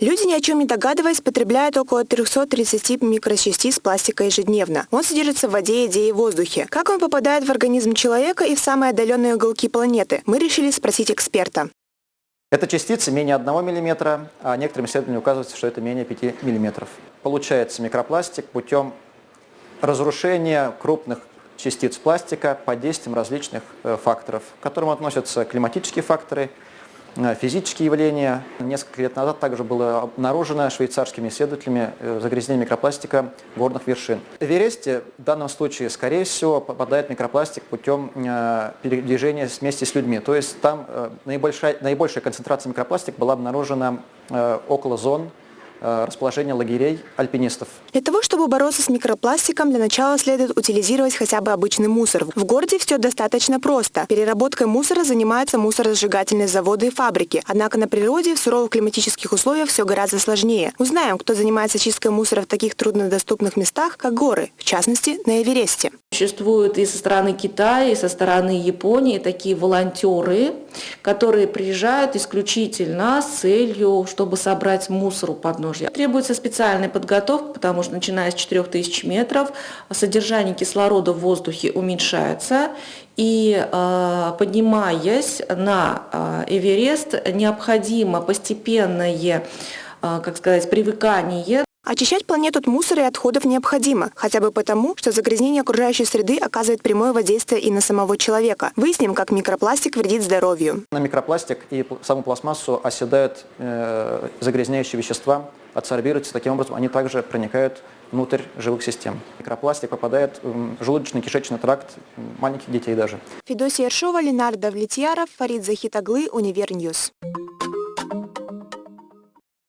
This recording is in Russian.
Люди, ни о чем не догадываясь, потребляют около 330 микрочастиц пластика ежедневно. Он содержится в воде, еде и воздухе. Как он попадает в организм человека и в самые отдаленные уголки планеты, мы решили спросить эксперта. Это частицы менее 1 мм, а некоторым исследованиям указывается, что это менее 5 мм. Получается микропластик путем разрушения крупных частиц пластика под действием различных э, факторов, к которым относятся климатические факторы, физические явления. Несколько лет назад также было обнаружено швейцарскими исследователями э, загрязнение микропластика горных вершин. В Эвересте в данном случае, скорее всего, попадает микропластик путем передвижения вместе с людьми. То есть там наибольшая, наибольшая концентрация микропластика была обнаружена около зон Э, расположение лагерей альпинистов. Для того, чтобы бороться с микропластиком, для начала следует утилизировать хотя бы обычный мусор. В городе все достаточно просто. Переработкой мусора занимаются мусоросжигательные заводы и фабрики. Однако на природе в суровых климатических условиях все гораздо сложнее. Узнаем, кто занимается чисткой мусора в таких труднодоступных местах, как горы, в частности, на Эвересте. Существуют и со стороны Китая, и со стороны Японии такие волонтеры, которые приезжают исключительно с целью, чтобы собрать мусор у подножья. Требуется специальная подготовка, потому что начиная с 4000 метров содержание кислорода в воздухе уменьшается, и э, поднимаясь на э, Эверест, необходимо постепенное э, как сказать, привыкание Очищать планету от мусора и отходов необходимо, хотя бы потому, что загрязнение окружающей среды оказывает прямое воздействие и на самого человека. Выясним, как микропластик вредит здоровью. На микропластик и саму пластмассу оседают э, загрязняющие вещества, адсорбируются, таким образом они также проникают внутрь живых систем. Микропластик попадает в желудочно-кишечный тракт маленьких детей даже. Федосия Ершова, Ленар Давлетьяров, Фарид Захитоглы, Univer News.